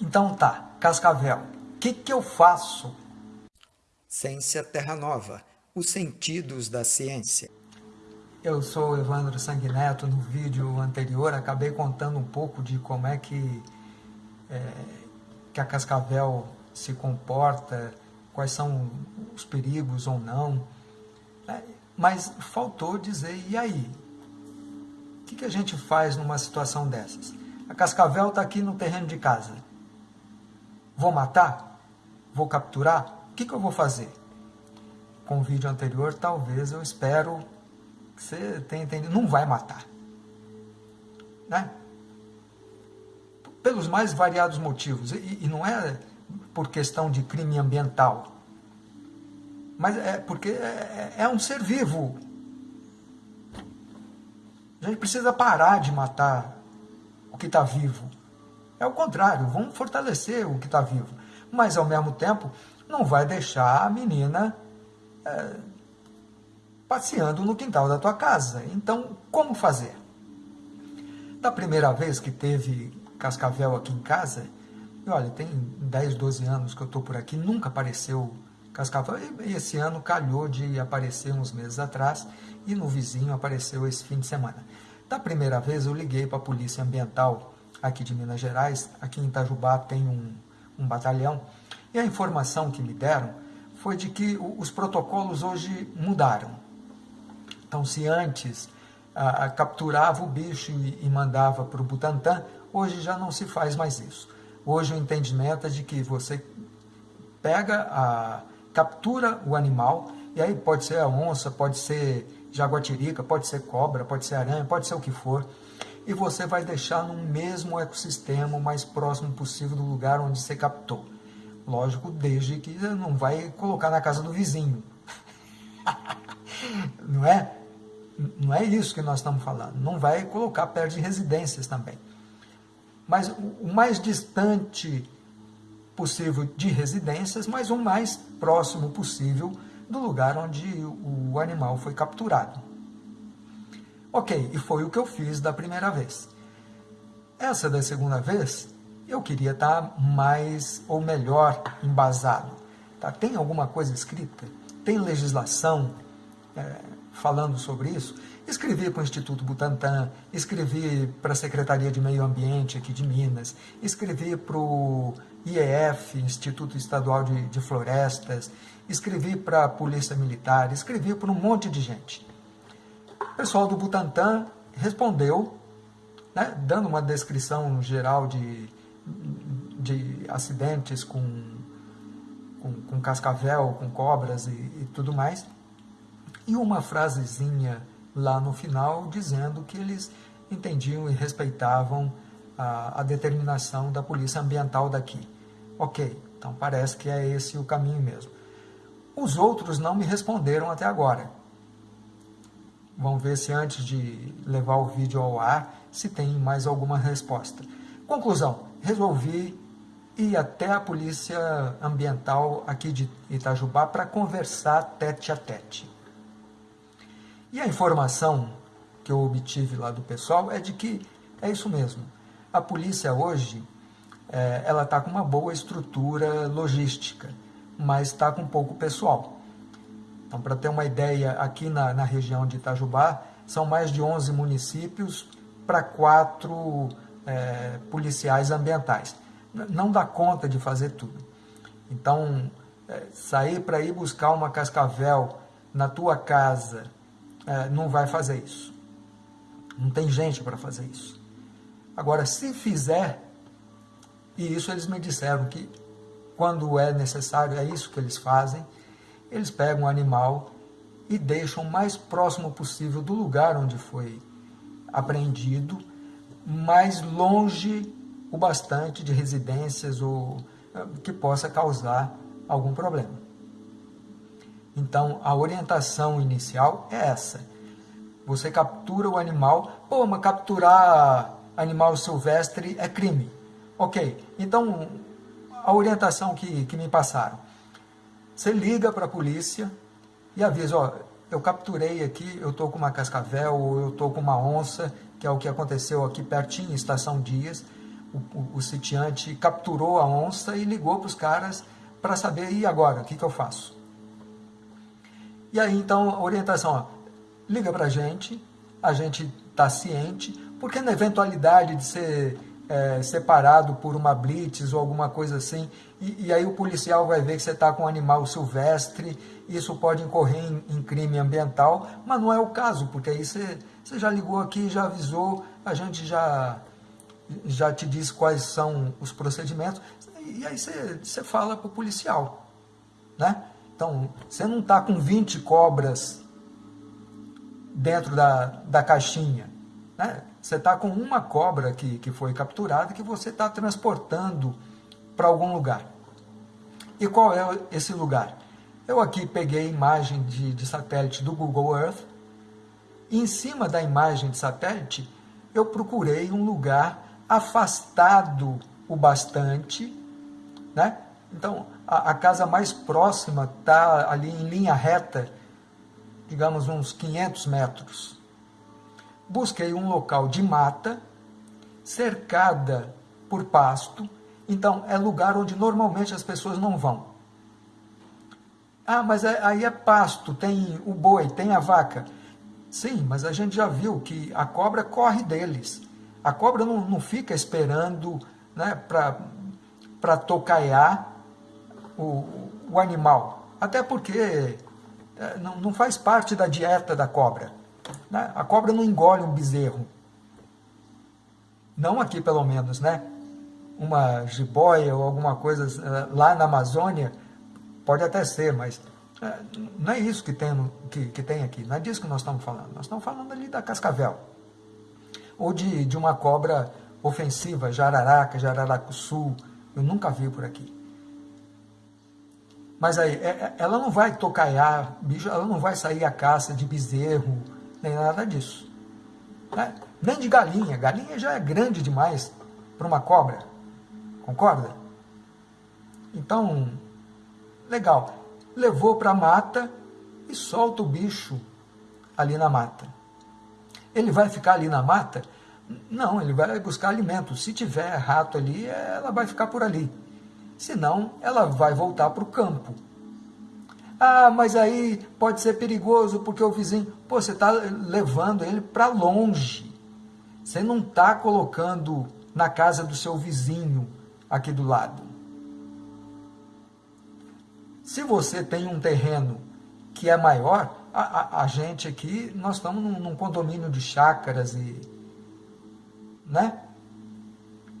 Então tá, Cascavel, o que, que eu faço? Ciência Terra Nova, os sentidos da ciência. Eu sou Evandro Sanguineto, no vídeo anterior acabei contando um pouco de como é que, é, que a Cascavel se comporta, quais são os perigos ou não, é, mas faltou dizer, e aí? O que, que a gente faz numa situação dessas? A Cascavel está aqui no terreno de casa. Vou matar? Vou capturar? O que, que eu vou fazer? Com o vídeo anterior, talvez eu espero que você tenha entendido. Não vai matar. Né? Pelos mais variados motivos. E, e não é por questão de crime ambiental. Mas é porque é, é, é um ser vivo. A gente precisa parar de matar o que está vivo. É o contrário, vamos fortalecer o que está vivo. Mas, ao mesmo tempo, não vai deixar a menina é, passeando no quintal da tua casa. Então, como fazer? Da primeira vez que teve cascavel aqui em casa, e olha, tem 10, 12 anos que eu estou por aqui, nunca apareceu cascavel. E esse ano calhou de aparecer uns meses atrás, e no vizinho apareceu esse fim de semana. Da primeira vez eu liguei para a Polícia Ambiental aqui de Minas Gerais, aqui em Itajubá tem um, um batalhão, e a informação que me deram foi de que os protocolos hoje mudaram. Então, se antes a, capturava o bicho e, e mandava para o Butantan, hoje já não se faz mais isso. Hoje o entendimento é de que você pega, a, captura o animal, e aí pode ser a onça, pode ser jaguatirica, pode ser cobra, pode ser aranha, pode ser o que for, e você vai deixar no mesmo ecossistema o mais próximo possível do lugar onde você captou. Lógico, desde que não vai colocar na casa do vizinho. não é? Não é isso que nós estamos falando. Não vai colocar perto de residências também. Mas o mais distante possível de residências, mas o mais próximo possível do lugar onde o animal foi capturado. Ok, e foi o que eu fiz da primeira vez. Essa da segunda vez, eu queria estar mais ou melhor embasado. Tá? Tem alguma coisa escrita? Tem legislação é, falando sobre isso? Escrevi para o Instituto Butantan, escrevi para a Secretaria de Meio Ambiente aqui de Minas, escrevi para o IEF, Instituto Estadual de, de Florestas, escrevi para a Polícia Militar, escrevi para um monte de gente. Pessoal do Butantan respondeu, né, dando uma descrição geral de, de acidentes com, com, com cascavel, com cobras e, e tudo mais, e uma frasezinha lá no final dizendo que eles entendiam e respeitavam a, a determinação da polícia ambiental daqui. Ok, então parece que é esse o caminho mesmo. Os outros não me responderam até agora. Vamos ver se antes de levar o vídeo ao ar, se tem mais alguma resposta. Conclusão, resolvi ir até a Polícia Ambiental aqui de Itajubá para conversar tete a tete. E a informação que eu obtive lá do pessoal é de que é isso mesmo. A polícia hoje, é, ela está com uma boa estrutura logística, mas está com pouco pessoal. Então, para ter uma ideia, aqui na, na região de Itajubá, são mais de 11 municípios para quatro é, policiais ambientais. Não dá conta de fazer tudo. Então, é, sair para ir buscar uma cascavel na tua casa é, não vai fazer isso. Não tem gente para fazer isso. Agora, se fizer, e isso eles me disseram que quando é necessário, é isso que eles fazem, eles pegam o animal e deixam o mais próximo possível do lugar onde foi apreendido, mais longe o bastante de residências ou eh, que possa causar algum problema. Então, a orientação inicial é essa. Você captura o animal, pô, mas capturar animal silvestre é crime. Ok, então a orientação que, que me passaram você liga para a polícia e avisa, ó, eu capturei aqui, eu estou com uma cascavel ou eu estou com uma onça, que é o que aconteceu aqui pertinho, Estação Dias. o, o, o sitiante capturou a onça e ligou para os caras para saber, e agora, o que, que eu faço? E aí, então, a orientação, ó, liga para a gente, a gente está ciente, porque na eventualidade de ser é, separado por uma blitz ou alguma coisa assim, e, e aí o policial vai ver que você está com um animal silvestre, isso pode incorrer em, em, crime ambiental, mas não é o caso, porque aí você, você já ligou aqui, já avisou, a gente já, já te diz quais são os procedimentos, e aí você, você fala para o policial, né? Então, você não está com 20 cobras dentro da, da caixinha, né? Você está com uma cobra que, que foi capturada que você está transportando para algum lugar. E qual é esse lugar? Eu aqui peguei imagem de, de satélite do Google Earth. E em cima da imagem de satélite, eu procurei um lugar afastado o bastante, né? Então, a, a casa mais próxima está ali em linha reta, digamos uns 500 metros busquei um local de mata, cercada por pasto, então é lugar onde normalmente as pessoas não vão. Ah, mas é, aí é pasto, tem o boi, tem a vaca. Sim, mas a gente já viu que a cobra corre deles. A cobra não, não fica esperando né, para tocaiar o, o animal. Até porque é, não, não faz parte da dieta da cobra. Né? A cobra não engole um bezerro. Não aqui, pelo menos, né? Uma jiboia ou alguma coisa eh, lá na Amazônia, pode até ser, mas eh, não é isso que tem, que, que tem aqui. Não é disso que nós estamos falando. Nós estamos falando ali da cascavel. Ou de, de uma cobra ofensiva, jararaca, jararacuçu. Eu nunca vi por aqui. Mas aí, é, é, ela não vai tocaiar, ela não vai sair a caça de bezerro, nem nada disso. Né? Nem de galinha. Galinha já é grande demais para uma cobra. Concorda? Então, legal. Levou para a mata e solta o bicho ali na mata. Ele vai ficar ali na mata? Não, ele vai buscar alimento. Se tiver rato ali, ela vai ficar por ali. Senão, ela vai voltar para o campo. Ah, mas aí pode ser perigoso porque o vizinho. Pô, você está levando ele para longe. Você não está colocando na casa do seu vizinho aqui do lado. Se você tem um terreno que é maior, a, a, a gente aqui, nós estamos num, num condomínio de chácaras e. né?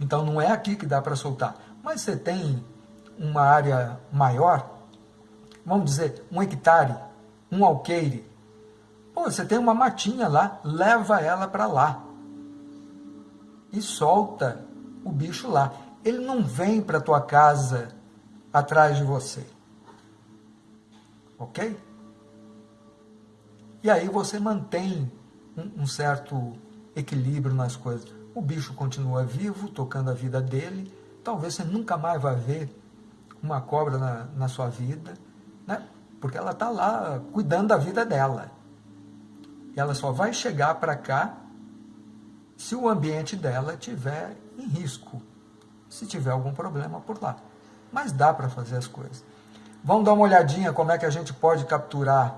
Então não é aqui que dá para soltar. Mas você tem uma área maior, vamos dizer, um hectare, um alqueire. Pô, você tem uma matinha lá, leva ela para lá. E solta o bicho lá. Ele não vem para tua casa atrás de você. Ok? E aí você mantém um, um certo equilíbrio nas coisas. O bicho continua vivo, tocando a vida dele. Talvez você nunca mais vá ver uma cobra na, na sua vida né? porque ela está lá cuidando da vida dela. E ela só vai chegar para cá se o ambiente dela tiver em risco, se tiver algum problema por lá. Mas dá para fazer as coisas. Vamos dar uma olhadinha como é que a gente pode capturar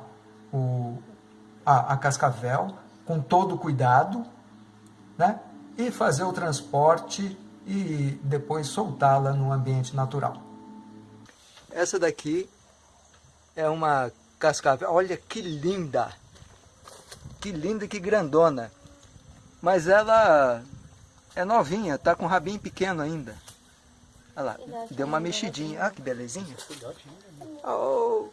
o, a, a cascavel com todo cuidado, né? E fazer o transporte e depois soltá-la no ambiente natural. Essa daqui é uma cascavel. Olha que linda! Que linda e que grandona. Mas ela é novinha, tá com um rabinho pequeno ainda. Olha lá, deu uma mexidinha. Ah, que belezinha. Oh.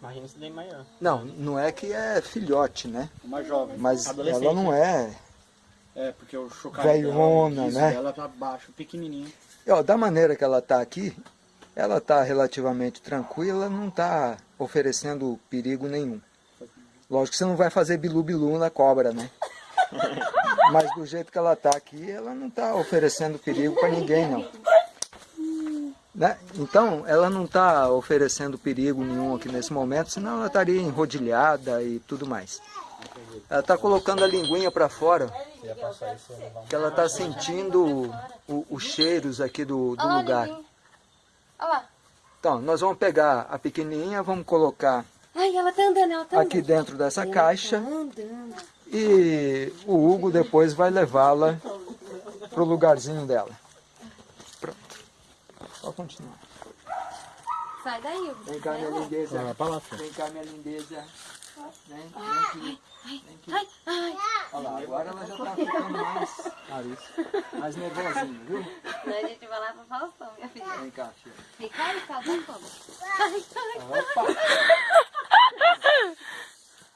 Imagina se daí maior. Não, não é que é filhote, né? Uma jovem. Mas ela não é... É, porque o chocalho Velhona, né? Ela tá baixo, pequenininha. E, ó, da maneira que ela tá aqui, ela está relativamente tranquila, não está oferecendo perigo nenhum. Lógico que você não vai fazer bilu-bilu na cobra, né? Mas do jeito que ela está aqui, ela não está oferecendo perigo para ninguém, não. Né? Então, ela não está oferecendo perigo nenhum aqui nesse momento, senão ela estaria enrodilhada e tudo mais. Ela está colocando a linguinha para fora, Que ela está sentindo os cheiros aqui do, do lugar. Olha lá. Então, nós vamos pegar a pequenininha, vamos colocar Ai, ela tá andando, ela tá andando. aqui dentro dessa Ela caixa Tá andando. e o Hugo depois vai levá-la pro lugarzinho dela. Pronto. Pode continuar. Sai daí, Hugo. Vem cá, minha lindeza. Vem cá, minha lindeza. Vem, vem aqui. Ai, ai. Olha lá, agora ela já tá ficando mais, mais nervosinha, viu? Não, a gente vai lá pra Faustão, minha filha. Vem cá, filha. Fica aí, calma, como? Ai, ai.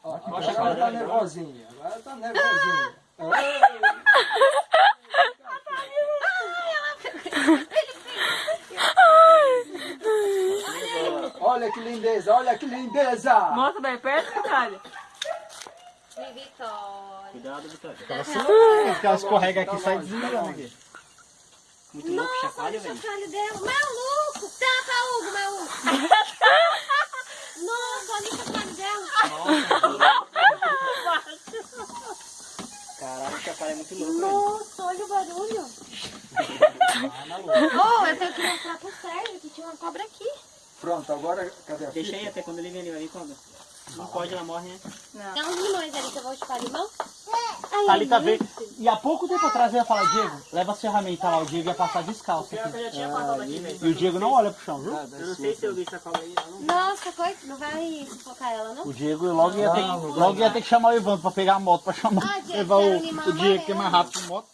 Opa! Agora ela tá nervosinha. Agora ela tá nervosinha. Olha que lindeza, olha que lindeza! Mostra bem perto, Vitória. Vitória. Cuidado, Vitória. Porque ela escorrega aqui e sai desligando aqui. Muito louco, Nossa, chacoalha, olha o velho. chocalho dela. Maluco! Tapa, Hugo, maluco. Nossa, olha o chocalho dela. Caraca, o chacoalho é muito louco. Nossa, olha o barulho. Ah, maluco. Oh, eu tenho que mostrar pro Sérgio que tinha uma cobra aqui. Pronto, agora cadê a Deixa aí até quando ele vem, ele vai vir quando? Não pode, ela morre, né? Tem uns limões ali que eu vou chupar limão. Ai, Thalita ai, veio. E há pouco tempo atrás eu ia falar, Diego, leva as ferramentas lá, o Diego ia passar descalço aqui. eu já tinha passado aqui. E o Diego não olha pro chão, viu? Eu não sei se eu vi sacola aí. eu não- Nossa, coisa, não vai sufocar ela, não? O Diego logo ia ter, Não, não logo ia ter que chamar o Evandro pra pegar a moto, pra chamar, Ah, Diego, levar o, o Diego que é mais rápido que moto.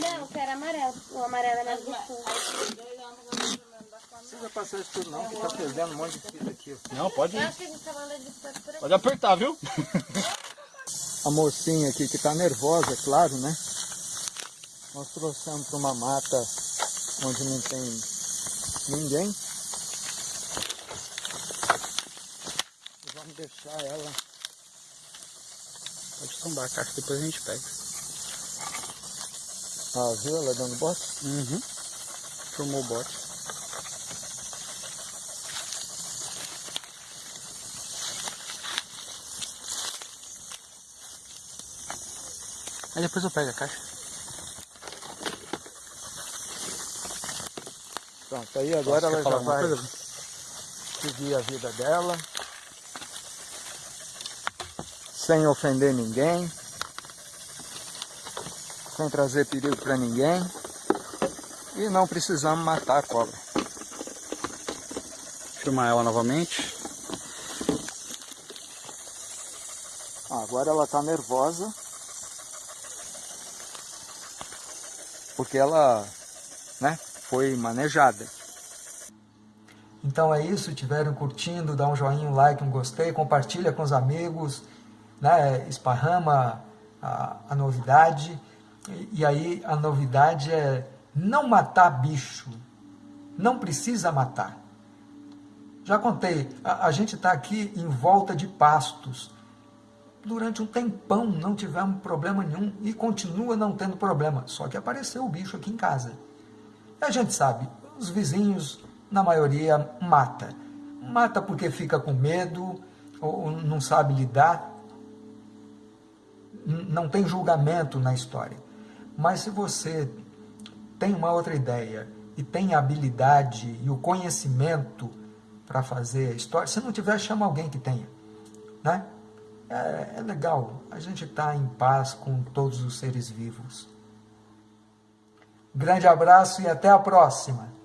Não, eu quero amarelo. O amarelo é mais gostoso. Não precisa passar isso tudo não, que tá perdendo um monte de fita aqui. Não, pode ir. tá. Pode apertar, viu? A mocinha aqui que tá nervosa, claro, né? Nós trouxemos para uma mata onde não tem ninguém. E vamos deixar ela. Pode tombar a caixa, depois a gente pega. Ah, viu ela dando bote? Uhum. Formou o bote. Aí depois eu pego a caixa. Pronto, aí agora ela já vai coisa? seguir a vida dela. Sem ofender ninguém. Sem trazer perigo para ninguém. E não precisamos matar a cobra. Filmar ela novamente. Agora ela está nervosa. Porque ela né, foi manejada. Então é isso, tiveram curtindo, dá um joinha, um like, um gostei, compartilha com os amigos, né, esparrama a, a novidade. E, e aí a novidade é não matar bicho, não precisa matar. Já contei, a, a gente está aqui em volta de pastos. Durante um tempão não tivemos problema nenhum e continua não tendo problema, só que apareceu o bicho aqui em casa. A gente sabe, os vizinhos, na maioria, mata. Mata porque fica com medo, ou não sabe lidar, não tem julgamento na história. Mas se você tem uma outra ideia e tem a habilidade e o conhecimento para fazer a história, se não tiver, chama alguém que tenha. Né? É, é legal, a gente está em paz com todos os seres vivos. Grande abraço e até a próxima!